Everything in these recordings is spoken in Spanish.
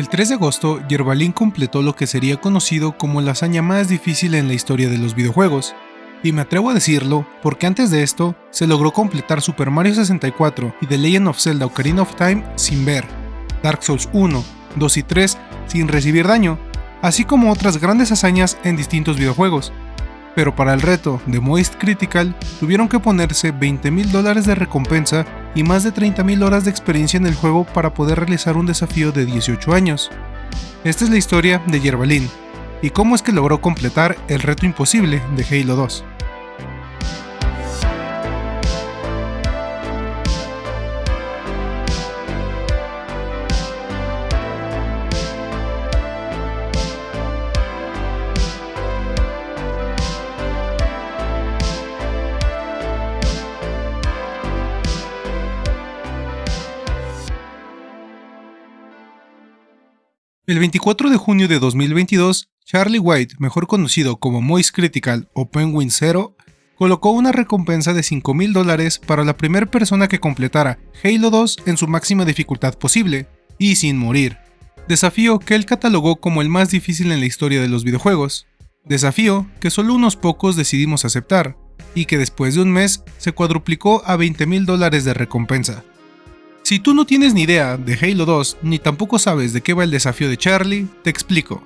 El 3 de agosto, Yerbalin completó lo que sería conocido como la hazaña más difícil en la historia de los videojuegos, y me atrevo a decirlo porque antes de esto se logró completar Super Mario 64 y The Legend of Zelda Ocarina of Time sin ver, Dark Souls 1, 2 y 3 sin recibir daño, así como otras grandes hazañas en distintos videojuegos. Pero para el reto de Moist Critical tuvieron que ponerse 20 mil dólares de recompensa y más de 30 mil horas de experiencia en el juego para poder realizar un desafío de 18 años. Esta es la historia de Yerbalin, y cómo es que logró completar el reto imposible de Halo 2. El 24 de junio de 2022, Charlie White, mejor conocido como Moist Critical o Penguin Zero, colocó una recompensa de 5.000 dólares para la primera persona que completara Halo 2 en su máxima dificultad posible, y sin morir. Desafío que él catalogó como el más difícil en la historia de los videojuegos. Desafío que solo unos pocos decidimos aceptar, y que después de un mes se cuadruplicó a 20.000 dólares de recompensa. Si tú no tienes ni idea de Halo 2 ni tampoco sabes de qué va el desafío de Charlie, te explico.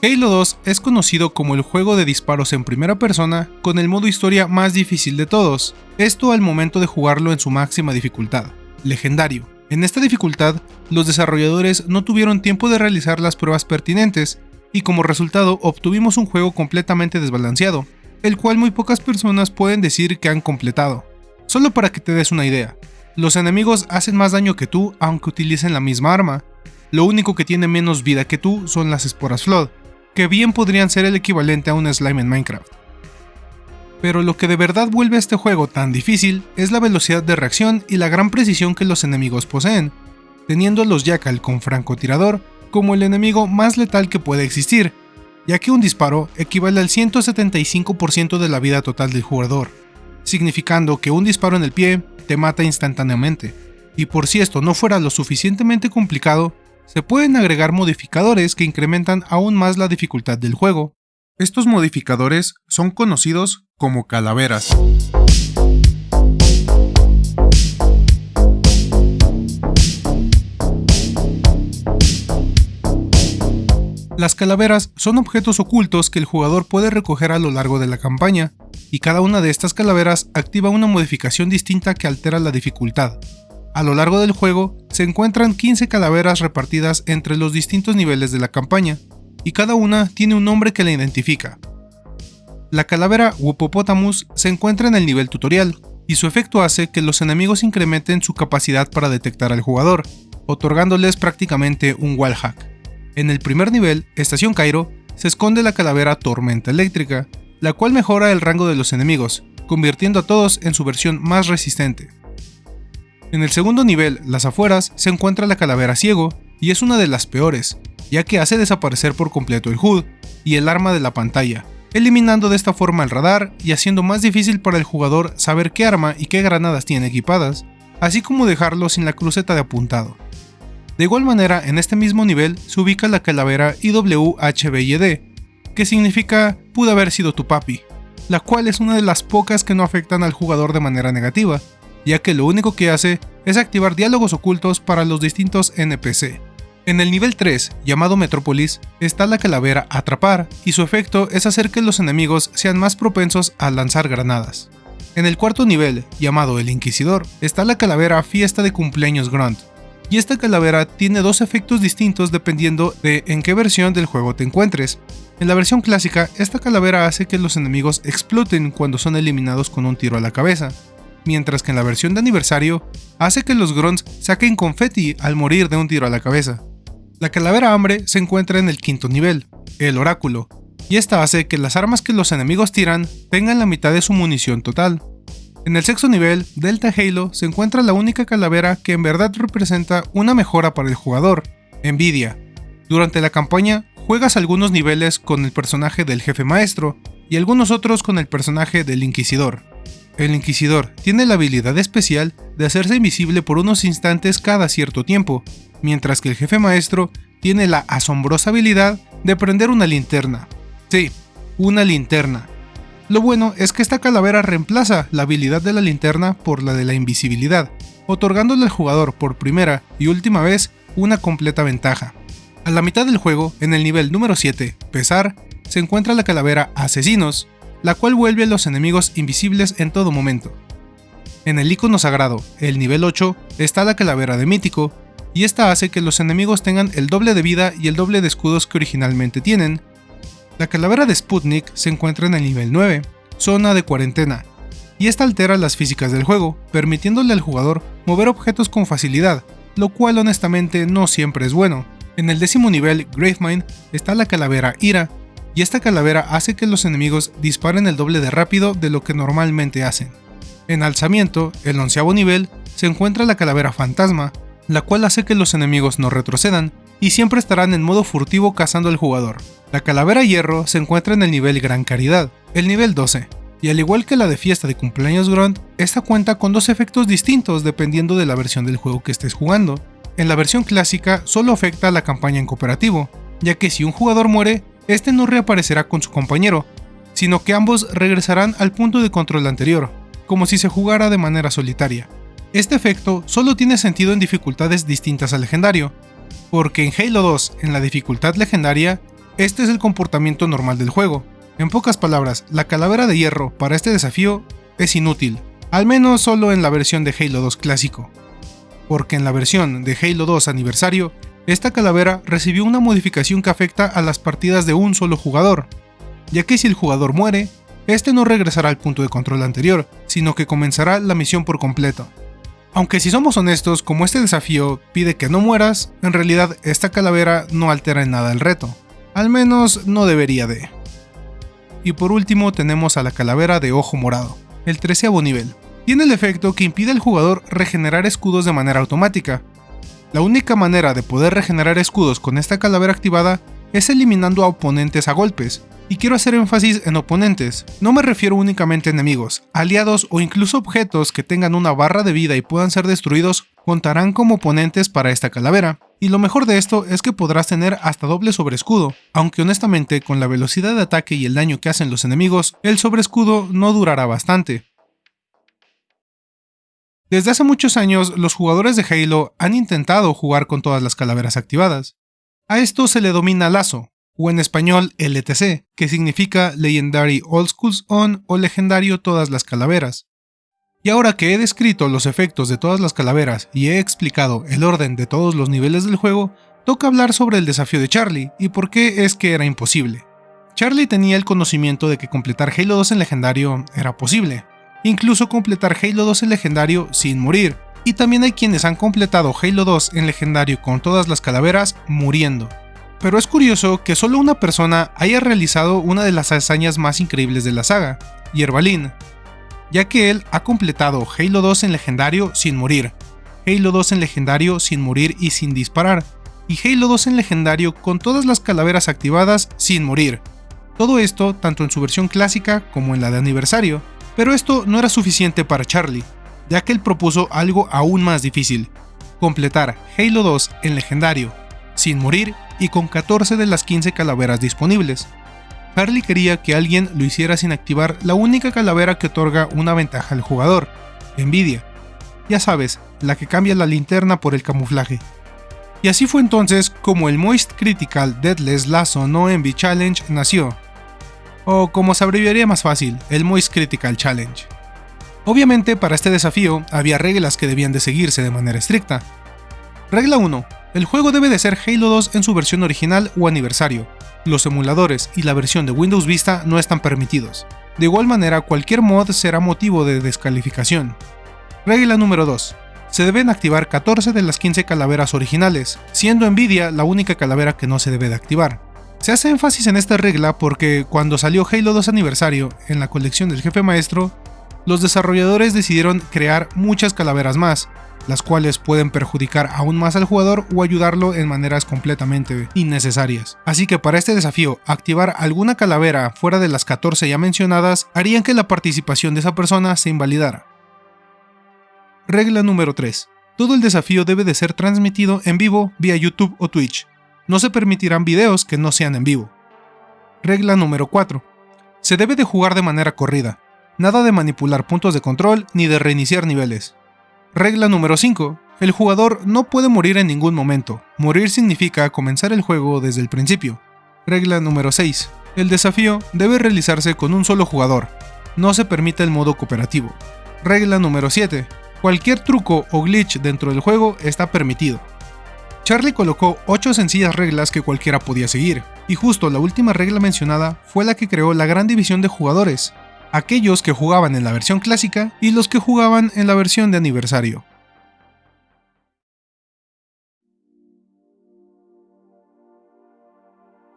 Halo 2 es conocido como el juego de disparos en primera persona con el modo historia más difícil de todos, esto al momento de jugarlo en su máxima dificultad, legendario. En esta dificultad, los desarrolladores no tuvieron tiempo de realizar las pruebas pertinentes, y como resultado obtuvimos un juego completamente desbalanceado, el cual muy pocas personas pueden decir que han completado. Solo para que te des una idea, los enemigos hacen más daño que tú aunque utilicen la misma arma. Lo único que tiene menos vida que tú son las esporas Flood, que bien podrían ser el equivalente a un slime en Minecraft. Pero lo que de verdad vuelve a este juego tan difícil es la velocidad de reacción y la gran precisión que los enemigos poseen, teniendo a los Jackal con francotirador como el enemigo más letal que puede existir, ya que un disparo equivale al 175% de la vida total del jugador, significando que un disparo en el pie te mata instantáneamente. Y por si esto no fuera lo suficientemente complicado, se pueden agregar modificadores que incrementan aún más la dificultad del juego. Estos modificadores son conocidos como calaveras. Las calaveras son objetos ocultos que el jugador puede recoger a lo largo de la campaña, y cada una de estas calaveras activa una modificación distinta que altera la dificultad. A lo largo del juego se encuentran 15 calaveras repartidas entre los distintos niveles de la campaña, y cada una tiene un nombre que la identifica. La calavera Wupopotamus se encuentra en el nivel tutorial, y su efecto hace que los enemigos incrementen su capacidad para detectar al jugador, otorgándoles prácticamente un wallhack. En el primer nivel, Estación Cairo, se esconde la calavera Tormenta Eléctrica, la cual mejora el rango de los enemigos, convirtiendo a todos en su versión más resistente. En el segundo nivel, las afueras, se encuentra la calavera Ciego, y es una de las peores, ya que hace desaparecer por completo el HUD y el arma de la pantalla, eliminando de esta forma el radar y haciendo más difícil para el jugador saber qué arma y qué granadas tiene equipadas, así como dejarlo sin la cruceta de apuntado. De igual manera, en este mismo nivel se ubica la calavera IWHBYD, que significa pudo haber sido tu papi, la cual es una de las pocas que no afectan al jugador de manera negativa, ya que lo único que hace es activar diálogos ocultos para los distintos NPC. En el nivel 3, llamado Metrópolis, está la calavera Atrapar, y su efecto es hacer que los enemigos sean más propensos a lanzar granadas. En el cuarto nivel, llamado el Inquisidor, está la calavera Fiesta de Cumpleaños Grunt, y esta calavera tiene dos efectos distintos dependiendo de en qué versión del juego te encuentres. En la versión clásica, esta calavera hace que los enemigos exploten cuando son eliminados con un tiro a la cabeza, mientras que en la versión de aniversario, hace que los grunts saquen confeti al morir de un tiro a la cabeza. La calavera hambre se encuentra en el quinto nivel, el oráculo, y esta hace que las armas que los enemigos tiran tengan la mitad de su munición total, en el sexto nivel, Delta Halo, se encuentra la única calavera que en verdad representa una mejora para el jugador, Nvidia. Durante la campaña, juegas algunos niveles con el personaje del jefe maestro y algunos otros con el personaje del Inquisidor. El Inquisidor tiene la habilidad especial de hacerse invisible por unos instantes cada cierto tiempo, mientras que el jefe maestro tiene la asombrosa habilidad de prender una linterna. Sí, una linterna. Lo bueno es que esta calavera reemplaza la habilidad de la linterna por la de la invisibilidad, otorgándole al jugador por primera y última vez una completa ventaja. A la mitad del juego, en el nivel número 7, Pesar, se encuentra la calavera Asesinos, la cual vuelve a los enemigos invisibles en todo momento. En el icono sagrado, el nivel 8, está la calavera de Mítico, y esta hace que los enemigos tengan el doble de vida y el doble de escudos que originalmente tienen. La calavera de Sputnik se encuentra en el nivel 9, zona de cuarentena, y esta altera las físicas del juego, permitiéndole al jugador mover objetos con facilidad, lo cual honestamente no siempre es bueno. En el décimo nivel, Gravemind, está la calavera Ira, y esta calavera hace que los enemigos disparen el doble de rápido de lo que normalmente hacen. En alzamiento, el onceavo nivel, se encuentra la calavera fantasma, la cual hace que los enemigos no retrocedan y siempre estarán en modo furtivo cazando al jugador. La calavera hierro se encuentra en el nivel Gran Caridad, el nivel 12, y al igual que la de fiesta de cumpleaños Grunt, esta cuenta con dos efectos distintos dependiendo de la versión del juego que estés jugando. En la versión clásica solo afecta a la campaña en cooperativo, ya que si un jugador muere, este no reaparecerá con su compañero, sino que ambos regresarán al punto de control anterior, como si se jugara de manera solitaria. Este efecto solo tiene sentido en dificultades distintas al legendario, porque en Halo 2, en la dificultad legendaria, este es el comportamiento normal del juego. En pocas palabras, la calavera de hierro para este desafío es inútil, al menos solo en la versión de Halo 2 clásico, porque en la versión de Halo 2 aniversario esta calavera recibió una modificación que afecta a las partidas de un solo jugador, ya que si el jugador muere, este no regresará al punto de control anterior, sino que comenzará la misión por completo. Aunque si somos honestos, como este desafío pide que no mueras, en realidad esta calavera no altera en nada el reto. Al menos no debería de. Y por último tenemos a la calavera de ojo morado, el treceavo nivel. Tiene el efecto que impide al jugador regenerar escudos de manera automática, la única manera de poder regenerar escudos con esta calavera activada es eliminando a oponentes a golpes, y quiero hacer énfasis en oponentes, no me refiero únicamente a enemigos, aliados o incluso objetos que tengan una barra de vida y puedan ser destruidos contarán como oponentes para esta calavera. Y lo mejor de esto es que podrás tener hasta doble sobreescudo, aunque honestamente con la velocidad de ataque y el daño que hacen los enemigos, el sobreescudo no durará bastante. Desde hace muchos años, los jugadores de Halo han intentado jugar con todas las calaveras activadas. A esto se le domina lazo, o en español LTC, que significa Legendary All Schools On o Legendario Todas las Calaveras. Y ahora que he descrito los efectos de todas las calaveras y he explicado el orden de todos los niveles del juego, toca hablar sobre el desafío de Charlie y por qué es que era imposible. Charlie tenía el conocimiento de que completar Halo 2 en legendario era posible, incluso completar Halo 2 en legendario sin morir, y también hay quienes han completado Halo 2 en legendario con todas las calaveras muriendo. Pero es curioso que solo una persona haya realizado una de las hazañas más increíbles de la saga, Yerbalin, ya que él ha completado Halo 2 en legendario sin morir, Halo 2 en legendario sin morir y sin disparar, y Halo 2 en legendario con todas las calaveras activadas sin morir. Todo esto tanto en su versión clásica como en la de aniversario, pero esto no era suficiente para Charlie, ya que él propuso algo aún más difícil, completar Halo 2 en legendario, sin morir y con 14 de las 15 calaveras disponibles. Charlie quería que alguien lo hiciera sin activar la única calavera que otorga una ventaja al jugador, Envidia. Ya sabes, la que cambia la linterna por el camuflaje. Y así fue entonces como el Moist Critical Deadless Lasso No Envy Challenge nació, o como se abreviaría más fácil, el Moist Critical Challenge. Obviamente para este desafío había reglas que debían de seguirse de manera estricta. Regla 1. El juego debe de ser Halo 2 en su versión original o aniversario. Los emuladores y la versión de Windows Vista no están permitidos. De igual manera, cualquier mod será motivo de descalificación. Regla número 2. Se deben activar 14 de las 15 calaveras originales, siendo Nvidia la única calavera que no se debe de activar. Se hace énfasis en esta regla porque cuando salió Halo 2 aniversario en la colección del jefe maestro, los desarrolladores decidieron crear muchas calaveras más, las cuales pueden perjudicar aún más al jugador o ayudarlo en maneras completamente innecesarias. Así que para este desafío, activar alguna calavera fuera de las 14 ya mencionadas harían que la participación de esa persona se invalidara. Regla número 3. Todo el desafío debe de ser transmitido en vivo vía YouTube o Twitch, No se permitirán videos que no sean en vivo. Regla número 4. Se debe de jugar de manera corrida. Nada de manipular puntos de control ni de reiniciar niveles. Regla número 5. El jugador no puede morir en ningún momento. Morir significa comenzar el juego desde el principio. Regla número 6. El desafío debe realizarse con un solo jugador. No se permite el modo cooperativo. Regla número 7. Cualquier truco o glitch dentro del juego está permitido. Charlie colocó 8 sencillas reglas que cualquiera podía seguir, y justo la última regla mencionada fue la que creó la gran división de jugadores, aquellos que jugaban en la versión clásica y los que jugaban en la versión de aniversario.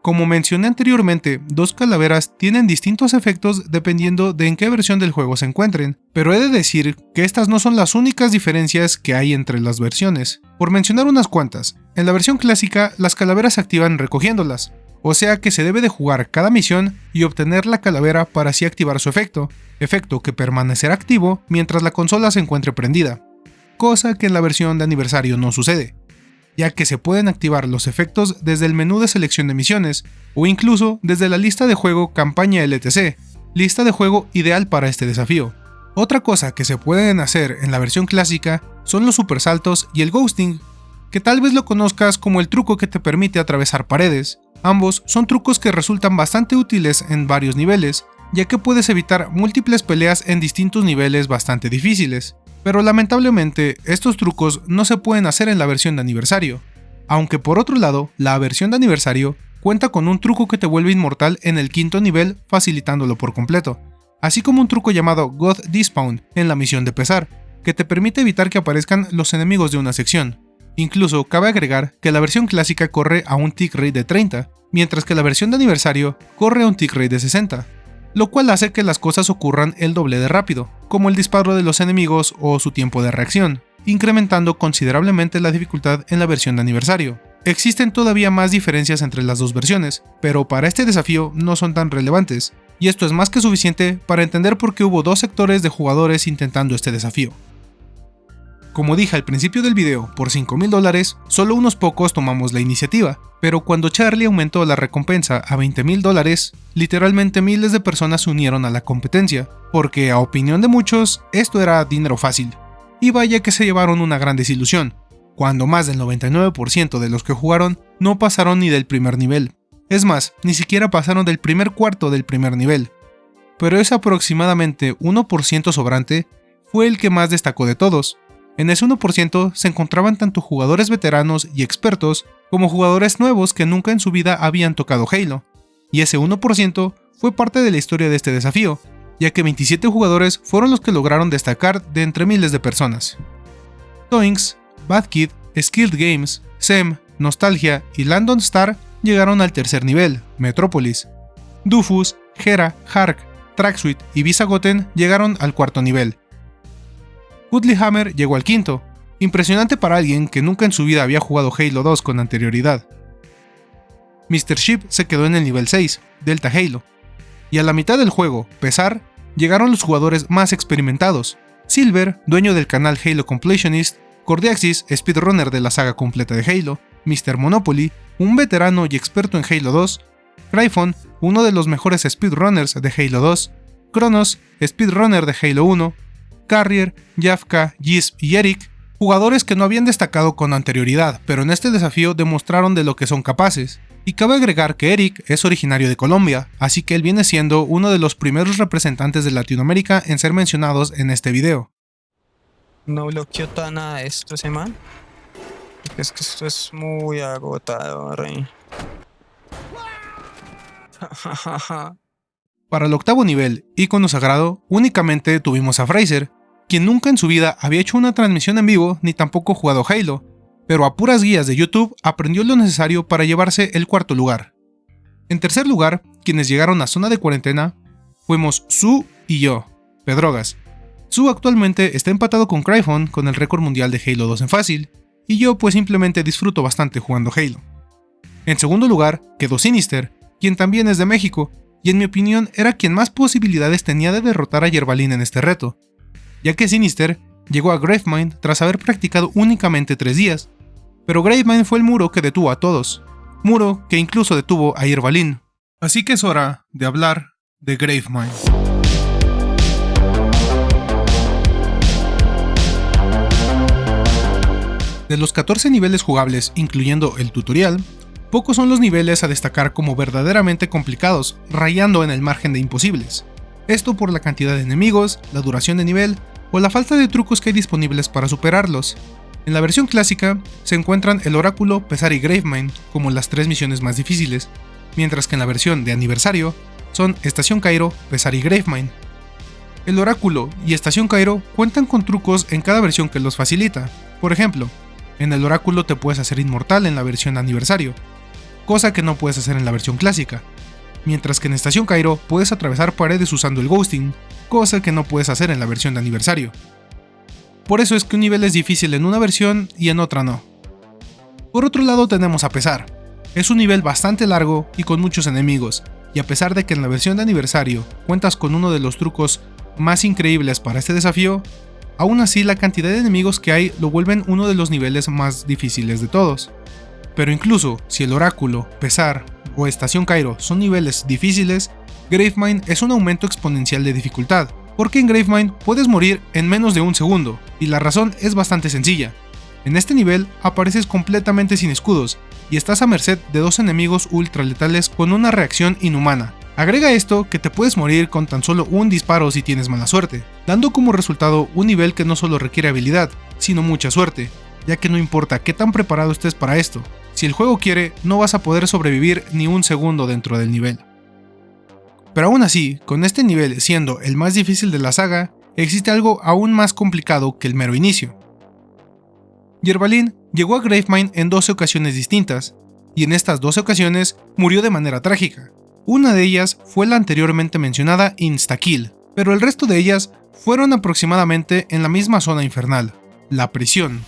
Como mencioné anteriormente, dos calaveras tienen distintos efectos dependiendo de en qué versión del juego se encuentren, pero he de decir que estas no son las únicas diferencias que hay entre las versiones. Por mencionar unas cuantas, en la versión clásica las calaveras se activan recogiéndolas, o sea que se debe de jugar cada misión y obtener la calavera para así activar su efecto, efecto que permanecerá activo mientras la consola se encuentre prendida, cosa que en la versión de aniversario no sucede, ya que se pueden activar los efectos desde el menú de selección de misiones, o incluso desde la lista de juego campaña LTC, lista de juego ideal para este desafío. Otra cosa que se pueden hacer en la versión clásica son los supersaltos y el ghosting, que tal vez lo conozcas como el truco que te permite atravesar paredes, Ambos son trucos que resultan bastante útiles en varios niveles, ya que puedes evitar múltiples peleas en distintos niveles bastante difíciles, pero lamentablemente estos trucos no se pueden hacer en la versión de aniversario, aunque por otro lado, la versión de aniversario cuenta con un truco que te vuelve inmortal en el quinto nivel facilitándolo por completo, así como un truco llamado God Despawn en la misión de pesar, que te permite evitar que aparezcan los enemigos de una sección. Incluso cabe agregar que la versión clásica corre a un tick rate de 30, mientras que la versión de aniversario corre a un tick rate de 60, lo cual hace que las cosas ocurran el doble de rápido, como el disparo de los enemigos o su tiempo de reacción, incrementando considerablemente la dificultad en la versión de aniversario. Existen todavía más diferencias entre las dos versiones, pero para este desafío no son tan relevantes, y esto es más que suficiente para entender por qué hubo dos sectores de jugadores intentando este desafío. Como dije al principio del video, por 5 mil dólares, solo unos pocos tomamos la iniciativa, pero cuando Charlie aumentó la recompensa a 20 mil dólares, literalmente miles de personas se unieron a la competencia, porque a opinión de muchos, esto era dinero fácil. Y vaya que se llevaron una gran desilusión, cuando más del 99% de los que jugaron no pasaron ni del primer nivel. Es más, ni siquiera pasaron del primer cuarto del primer nivel. Pero ese aproximadamente 1% sobrante fue el que más destacó de todos, en ese 1% se encontraban tanto jugadores veteranos y expertos como jugadores nuevos que nunca en su vida habían tocado Halo, y ese 1% fue parte de la historia de este desafío, ya que 27 jugadores fueron los que lograron destacar de entre miles de personas. Toinks, Bad Kid, Skilled Games, SEM, Nostalgia y Landon Star llegaron al tercer nivel, Metropolis. Dufus, Hera, Hark, Tracksuite y Visagoten llegaron al cuarto nivel, Woodley Hammer llegó al quinto, impresionante para alguien que nunca en su vida había jugado Halo 2 con anterioridad. Mr. Ship se quedó en el nivel 6, Delta Halo, y a la mitad del juego, Pesar, llegaron los jugadores más experimentados, Silver, dueño del canal Halo Completionist, Cordiaxis, speedrunner de la saga completa de Halo, Mr. Monopoly, un veterano y experto en Halo 2, Cryphon, uno de los mejores speedrunners de Halo 2, Kronos, speedrunner de Halo 1, Carrier, Jafka, Gisp y Eric, jugadores que no habían destacado con anterioridad, pero en este desafío demostraron de lo que son capaces. Y cabe agregar que Eric es originario de Colombia, así que él viene siendo uno de los primeros representantes de Latinoamérica en ser mencionados en este video. No bloqueó nada esto, ¿se man? Es que esto es muy agotador. ¿eh? Para el octavo nivel, icono sagrado, únicamente tuvimos a Fraser, quien nunca en su vida había hecho una transmisión en vivo ni tampoco jugado Halo, pero a puras guías de YouTube aprendió lo necesario para llevarse el cuarto lugar. En tercer lugar, quienes llegaron a zona de cuarentena, fuimos Su y yo, Pedrogas. Su actualmente está empatado con Cryphon con el récord mundial de Halo 2 en fácil, y yo pues simplemente disfruto bastante jugando Halo. En segundo lugar, quedó Sinister, quien también es de México, y en mi opinión era quien más posibilidades tenía de derrotar a Yerbalin en este reto, ya que Sinister llegó a Gravemind tras haber practicado únicamente 3 días, pero Gravemind fue el muro que detuvo a todos. muro que incluso detuvo a Irvalin. Así que es hora de hablar de Gravemind. De los 14 niveles jugables, incluyendo el tutorial, pocos son los niveles a destacar como verdaderamente complicados, rayando en el margen de imposibles. Esto por la cantidad de enemigos, la duración de nivel o la falta de trucos que hay disponibles para superarlos. En la versión clásica se encuentran el Oráculo, Pesar y Gravemind como las tres misiones más difíciles, mientras que en la versión de aniversario son Estación Cairo, Pesar y Gravemind. El Oráculo y Estación Cairo cuentan con trucos en cada versión que los facilita. Por ejemplo, en el Oráculo te puedes hacer inmortal en la versión aniversario, cosa que no puedes hacer en la versión clásica, mientras que en Estación Cairo puedes atravesar paredes usando el ghosting, cosa que no puedes hacer en la versión de aniversario. Por eso es que un nivel es difícil en una versión y en otra no. Por otro lado tenemos a pesar. Es un nivel bastante largo y con muchos enemigos, y a pesar de que en la versión de aniversario cuentas con uno de los trucos más increíbles para este desafío, Aún así, la cantidad de enemigos que hay lo vuelven uno de los niveles más difíciles de todos. Pero incluso si el Oráculo, Pesar o Estación Cairo son niveles difíciles, Gravemind es un aumento exponencial de dificultad, porque en Gravemind puedes morir en menos de un segundo, y la razón es bastante sencilla. En este nivel apareces completamente sin escudos, y estás a merced de dos enemigos ultra letales con una reacción inhumana, Agrega esto que te puedes morir con tan solo un disparo si tienes mala suerte, dando como resultado un nivel que no solo requiere habilidad, sino mucha suerte, ya que no importa qué tan preparado estés para esto, si el juego quiere, no vas a poder sobrevivir ni un segundo dentro del nivel. Pero aún así, con este nivel siendo el más difícil de la saga, existe algo aún más complicado que el mero inicio. Yerbalin llegó a Gravemind en 12 ocasiones distintas, y en estas 12 ocasiones murió de manera trágica, una de ellas fue la anteriormente mencionada Instakill, pero el resto de ellas fueron aproximadamente en la misma zona infernal, la prisión.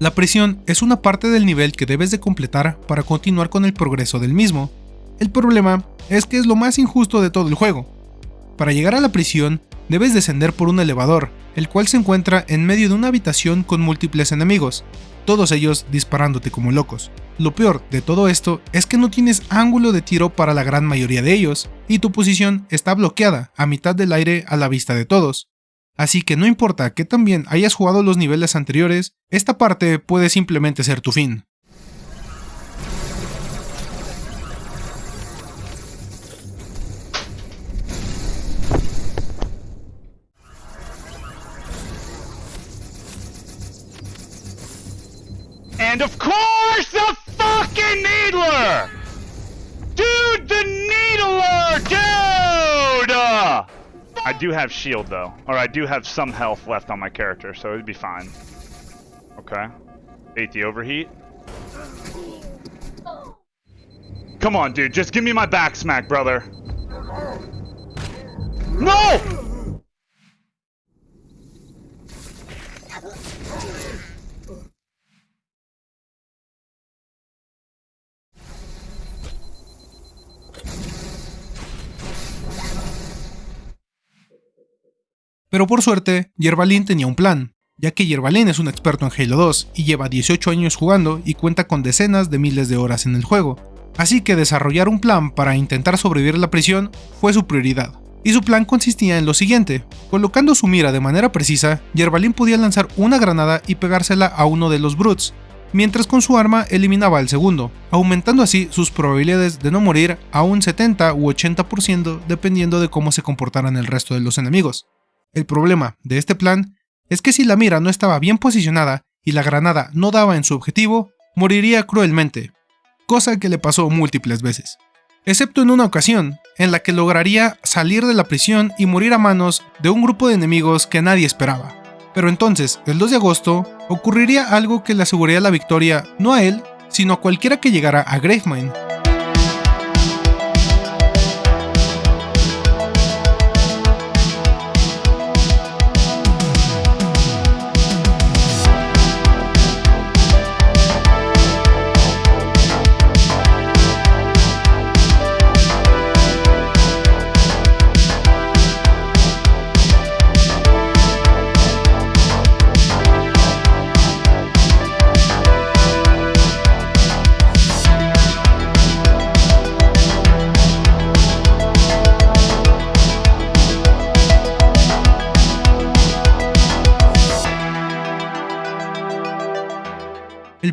La prisión es una parte del nivel que debes de completar para continuar con el progreso del mismo. El problema es que es lo más injusto de todo el juego. Para llegar a la prisión, debes descender por un elevador, el cual se encuentra en medio de una habitación con múltiples enemigos, todos ellos disparándote como locos. Lo peor de todo esto es que no tienes ángulo de tiro para la gran mayoría de ellos, y tu posición está bloqueada a mitad del aire a la vista de todos. Así que no importa que también hayas jugado los niveles anteriores, esta parte puede simplemente ser tu fin. And of course, the fucking Needler! Dude, the Needler! Dude! I do have shield, though. Or I do have some health left on my character, so it'd be fine. Okay. Ate the overheat. Come on, dude. Just give me my back smack, brother. No! Pero por suerte, Yerbalin tenía un plan, ya que Yerbalin es un experto en Halo 2 y lleva 18 años jugando y cuenta con decenas de miles de horas en el juego, así que desarrollar un plan para intentar sobrevivir a la prisión fue su prioridad. Y su plan consistía en lo siguiente, colocando su mira de manera precisa, Yerbalin podía lanzar una granada y pegársela a uno de los Brutes, mientras con su arma eliminaba al segundo, aumentando así sus probabilidades de no morir a un 70 u 80% dependiendo de cómo se comportaran el resto de los enemigos. El problema de este plan es que si la mira no estaba bien posicionada y la granada no daba en su objetivo, moriría cruelmente, cosa que le pasó múltiples veces, excepto en una ocasión, en la que lograría salir de la prisión y morir a manos de un grupo de enemigos que nadie esperaba. Pero entonces, el 2 de agosto, ocurriría algo que le aseguraría la victoria no a él, sino a cualquiera que llegara a Gravemind.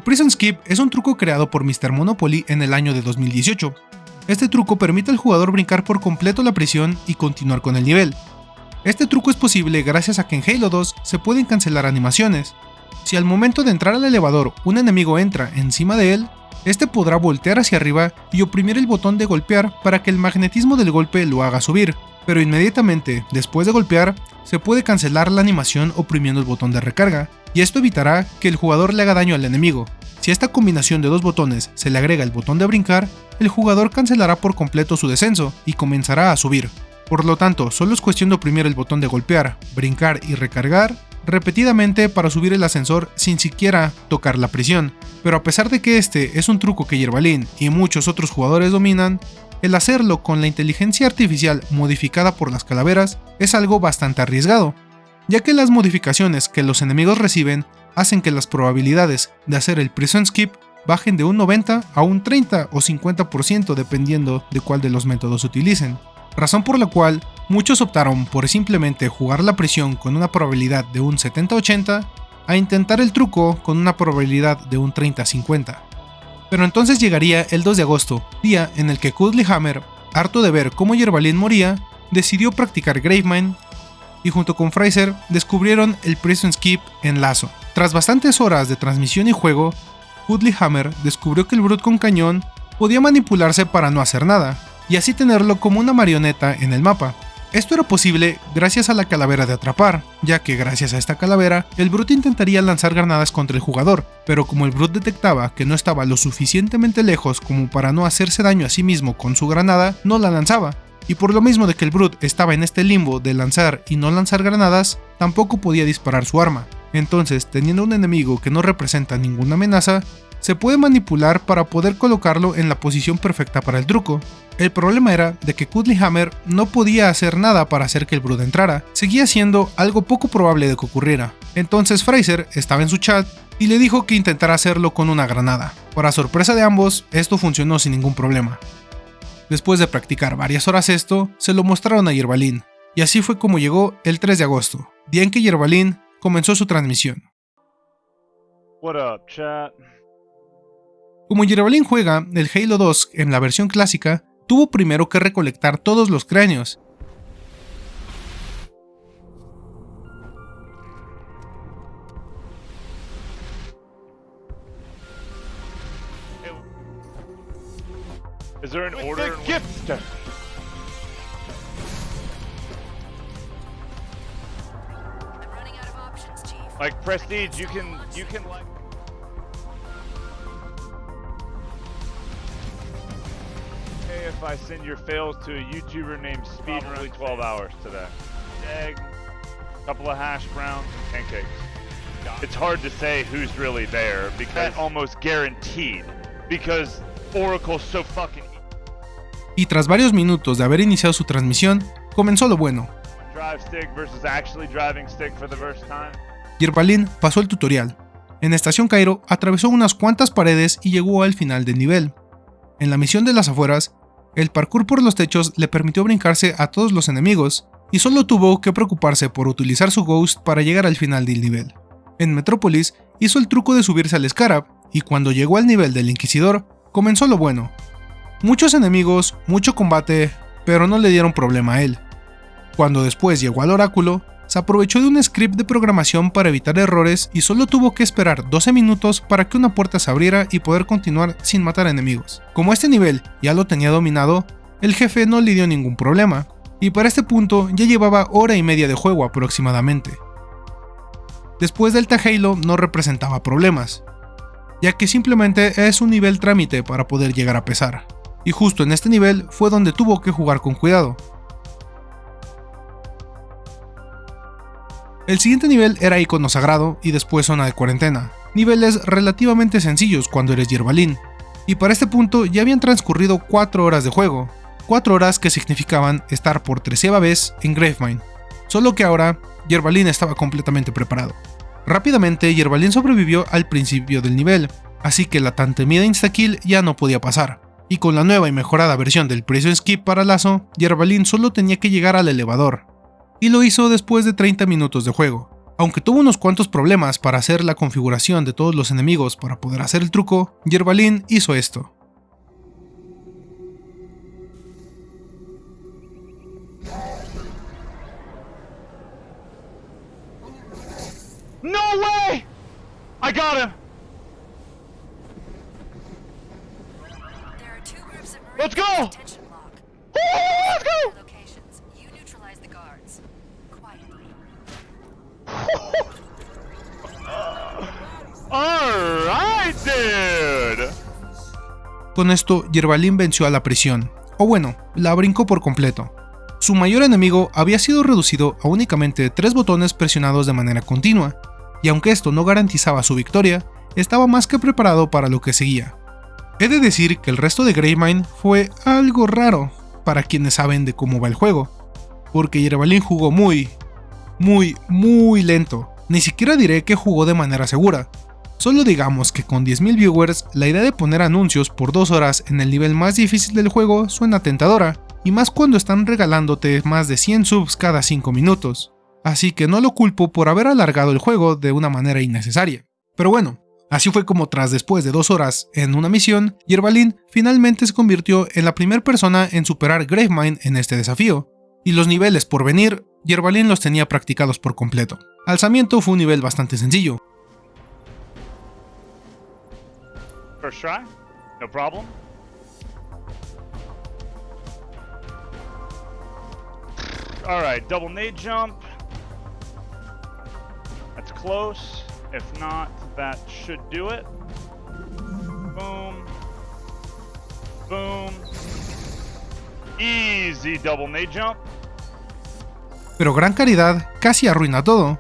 Prison Skip es un truco creado por Mr. Monopoly en el año de 2018. Este truco permite al jugador brincar por completo la prisión y continuar con el nivel. Este truco es posible gracias a que en Halo 2 se pueden cancelar animaciones. Si al momento de entrar al elevador un enemigo entra encima de él, este podrá voltear hacia arriba y oprimir el botón de golpear para que el magnetismo del golpe lo haga subir, pero inmediatamente después de golpear se puede cancelar la animación oprimiendo el botón de recarga, y esto evitará que el jugador le haga daño al enemigo. Si a esta combinación de dos botones se le agrega el botón de brincar, el jugador cancelará por completo su descenso y comenzará a subir. Por lo tanto, solo es cuestión de oprimir el botón de golpear, brincar y recargar repetidamente para subir el ascensor sin siquiera tocar la prisión. Pero a pesar de que este es un truco que Yerbalin y muchos otros jugadores dominan, el hacerlo con la inteligencia artificial modificada por las calaveras es algo bastante arriesgado, ya que las modificaciones que los enemigos reciben hacen que las probabilidades de hacer el prison skip bajen de un 90 a un 30 o 50% dependiendo de cuál de los métodos utilicen, razón por la cual muchos optaron por simplemente jugar la prisión con una probabilidad de un 70-80 a intentar el truco con una probabilidad de un 30-50. Pero entonces llegaría el 2 de agosto, día en el que Cuddly Hammer, harto de ver cómo Yerbalin moría, decidió practicar Gravemind y junto con Fraser descubrieron el Prison Skip en Lazo. Tras bastantes horas de transmisión y juego, Cuddly Hammer descubrió que el Brute con cañón podía manipularse para no hacer nada, y así tenerlo como una marioneta en el mapa, esto era posible gracias a la calavera de atrapar, ya que gracias a esta calavera, el Brute intentaría lanzar granadas contra el jugador, pero como el Brute detectaba que no estaba lo suficientemente lejos como para no hacerse daño a sí mismo con su granada, no la lanzaba. Y por lo mismo de que el Brute estaba en este limbo de lanzar y no lanzar granadas, tampoco podía disparar su arma. Entonces, teniendo un enemigo que no representa ninguna amenaza, se puede manipular para poder colocarlo en la posición perfecta para el truco. El problema era de que Cuddly Hammer no podía hacer nada para hacer que el Brood entrara, seguía siendo algo poco probable de que ocurriera. Entonces Fraser estaba en su chat y le dijo que intentara hacerlo con una granada. Para sorpresa de ambos, esto funcionó sin ningún problema. Después de practicar varias horas esto, se lo mostraron a Yerbalin, y así fue como llegó el 3 de agosto, día en que Yerbalin comenzó su transmisión. What up, chat? Como Yerbalin juega el Halo 2 en la versión clásica, tuvo primero que recolectar todos los cráneos. Is there an order? in which- I'm running out of options, Chief. Like prestige, you can you can like. Hey, if I send your fails to a YouTuber named Speedrun, probably 12 hours today. Egg, couple of hash browns, and pancakes. It's hard to say who's really there because almost guaranteed because Oracle's so fucking. Y tras varios minutos de haber iniciado su transmisión, comenzó lo bueno. Yerbalin pasó el tutorial. En Estación Cairo atravesó unas cuantas paredes y llegó al final del nivel. En la misión de las afueras, el parkour por los techos le permitió brincarse a todos los enemigos, y solo tuvo que preocuparse por utilizar su Ghost para llegar al final del nivel. En Metrópolis hizo el truco de subirse al Scarab, y cuando llegó al nivel del Inquisidor, comenzó lo bueno. Muchos enemigos, mucho combate, pero no le dieron problema a él. Cuando después llegó al Oráculo, se aprovechó de un script de programación para evitar errores y solo tuvo que esperar 12 minutos para que una puerta se abriera y poder continuar sin matar enemigos. Como este nivel ya lo tenía dominado, el jefe no le dio ningún problema, y para este punto ya llevaba hora y media de juego aproximadamente. Después del Halo no representaba problemas, ya que simplemente es un nivel trámite para poder llegar a pesar, y justo en este nivel fue donde tuvo que jugar con cuidado, El siguiente nivel era icono sagrado y después zona de cuarentena, niveles relativamente sencillos cuando eres Yerbalin, y para este punto ya habían transcurrido 4 horas de juego, 4 horas que significaban estar por treceava vez en Gravemind, solo que ahora Yerbalin estaba completamente preparado. Rápidamente Yerbalin sobrevivió al principio del nivel, así que la tan temida instakill ya no podía pasar, y con la nueva y mejorada versión del Prison Skip para Lazo, Yerbalin solo tenía que llegar al elevador, y lo hizo después de 30 minutos de juego. Aunque tuvo unos cuantos problemas para hacer la configuración de todos los enemigos para poder hacer el truco, Yerbalin hizo esto. No way! I got him! Let's go! let's go! Con esto, Yerbalin venció a la prisión, o bueno, la brincó por completo. Su mayor enemigo había sido reducido a únicamente tres botones presionados de manera continua, y aunque esto no garantizaba su victoria, estaba más que preparado para lo que seguía. He de decir que el resto de Greymine fue algo raro para quienes saben de cómo va el juego, porque Yerbalin jugó muy, muy, muy lento. Ni siquiera diré que jugó de manera segura. Solo digamos que con 10.000 viewers, la idea de poner anuncios por 2 horas en el nivel más difícil del juego suena tentadora, y más cuando están regalándote más de 100 subs cada 5 minutos. Así que no lo culpo por haber alargado el juego de una manera innecesaria. Pero bueno, así fue como tras después de 2 horas en una misión, Yerbalin finalmente se convirtió en la primera persona en superar Gravemind en este desafío, y los niveles por venir, Yerbalin los tenía practicados por completo. Alzamiento fue un nivel bastante sencillo, First try? No problem? Alright, double nade jump. That's close. If not, that should do it. Boom. Boom. Easy double nade jump. pero Gran Caridad casi arruina todo,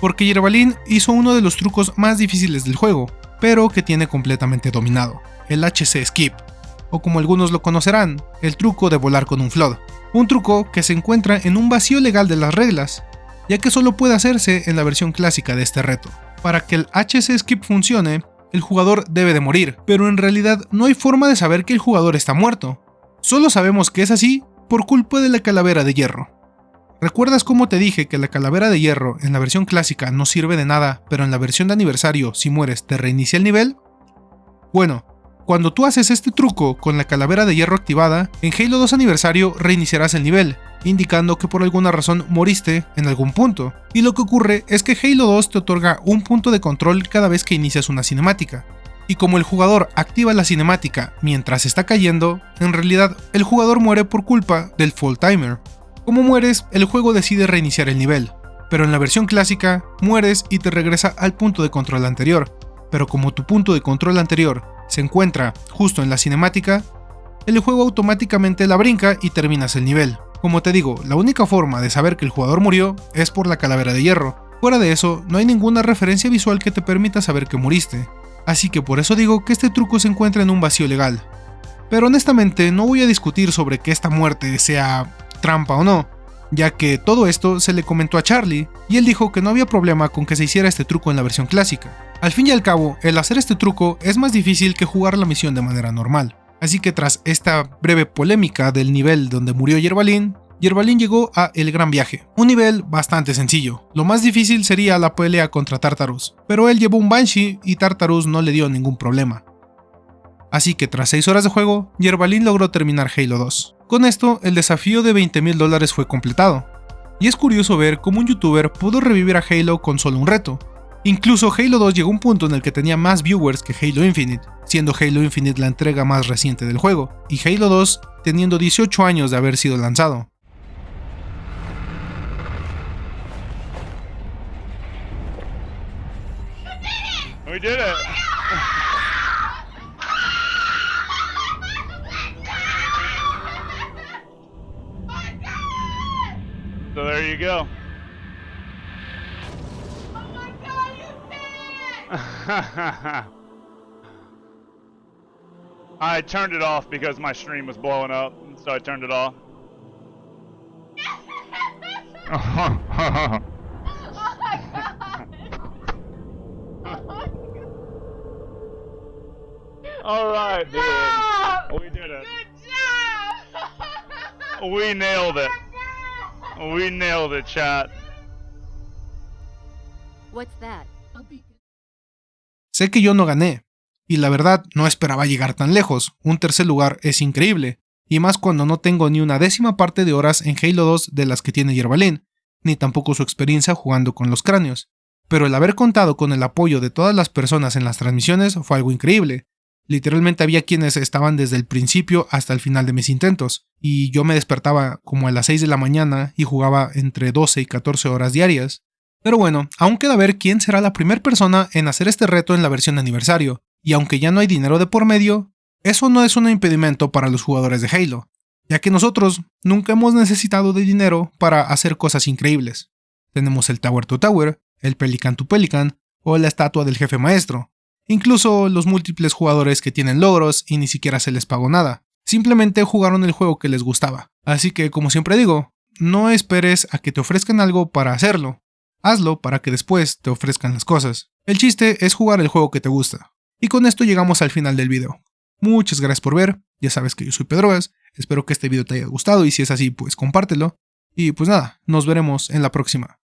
porque Yerbalin hizo uno de los trucos más difíciles del juego, pero que tiene completamente dominado, el HC Skip, o como algunos lo conocerán, el truco de volar con un flood, un truco que se encuentra en un vacío legal de las reglas, ya que solo puede hacerse en la versión clásica de este reto. Para que el HC Skip funcione, el jugador debe de morir, pero en realidad no hay forma de saber que el jugador está muerto, solo sabemos que es así por culpa de la calavera de hierro. ¿Recuerdas cómo te dije que la calavera de hierro en la versión clásica no sirve de nada, pero en la versión de aniversario, si mueres, te reinicia el nivel? Bueno, cuando tú haces este truco con la calavera de hierro activada, en Halo 2 aniversario reiniciarás el nivel, indicando que por alguna razón moriste en algún punto. Y lo que ocurre es que Halo 2 te otorga un punto de control cada vez que inicias una cinemática. Y como el jugador activa la cinemática mientras está cayendo, en realidad el jugador muere por culpa del full timer. Como mueres, el juego decide reiniciar el nivel, pero en la versión clásica, mueres y te regresa al punto de control anterior. Pero como tu punto de control anterior se encuentra justo en la cinemática, el juego automáticamente la brinca y terminas el nivel. Como te digo, la única forma de saber que el jugador murió es por la calavera de hierro. Fuera de eso, no hay ninguna referencia visual que te permita saber que muriste. Así que por eso digo que este truco se encuentra en un vacío legal. Pero honestamente no voy a discutir sobre que esta muerte sea trampa o no, ya que todo esto se le comentó a Charlie y él dijo que no había problema con que se hiciera este truco en la versión clásica. Al fin y al cabo, el hacer este truco es más difícil que jugar la misión de manera normal. Así que tras esta breve polémica del nivel donde murió Yerbalin, Yerbalin llegó a El Gran Viaje, un nivel bastante sencillo. Lo más difícil sería la pelea contra Tartarus, pero él llevó un Banshee y Tartarus no le dio ningún problema. Así que tras 6 horas de juego, Yerbalin logró terminar Halo 2. Con esto, el desafío de 20 mil dólares fue completado. Y es curioso ver cómo un youtuber pudo revivir a Halo con solo un reto. Incluso Halo 2 llegó a un punto en el que tenía más viewers que Halo Infinite, siendo Halo Infinite la entrega más reciente del juego, y Halo 2 teniendo 18 años de haber sido lanzado. There you go. I turned it off because my stream was blowing up, so I turned it off. All right, dude. We did it. We nailed it. We nailed it, chat. What's that? Sé que yo no gané, y la verdad no esperaba llegar tan lejos, un tercer lugar es increíble, y más cuando no tengo ni una décima parte de horas en Halo 2 de las que tiene Yerbalin, ni tampoco su experiencia jugando con los cráneos. Pero el haber contado con el apoyo de todas las personas en las transmisiones fue algo increíble. Literalmente había quienes estaban desde el principio hasta el final de mis intentos, y yo me despertaba como a las 6 de la mañana y jugaba entre 12 y 14 horas diarias. Pero bueno, aún queda ver quién será la primera persona en hacer este reto en la versión aniversario, y aunque ya no hay dinero de por medio, eso no es un impedimento para los jugadores de Halo, ya que nosotros nunca hemos necesitado de dinero para hacer cosas increíbles. Tenemos el Tower to Tower, el Pelican to Pelican o la estatua del jefe maestro, incluso los múltiples jugadores que tienen logros y ni siquiera se les pagó nada, simplemente jugaron el juego que les gustaba. Así que como siempre digo, no esperes a que te ofrezcan algo para hacerlo, hazlo para que después te ofrezcan las cosas. El chiste es jugar el juego que te gusta. Y con esto llegamos al final del video. Muchas gracias por ver, ya sabes que yo soy Pedroas, espero que este video te haya gustado y si es así pues compártelo. Y pues nada, nos veremos en la próxima.